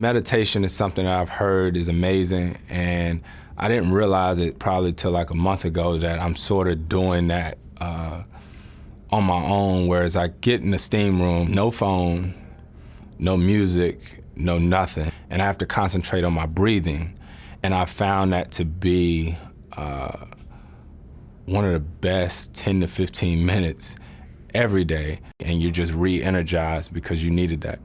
Meditation is something that I've heard is amazing, and I didn't realize it probably till like a month ago that I'm sort of doing that uh, on my own. Whereas I get in the steam room, no phone, no music, no nothing, and I have to concentrate on my breathing. And I found that to be uh, one of the best 10 to 15 minutes every day, and you're just re-energized because you needed that.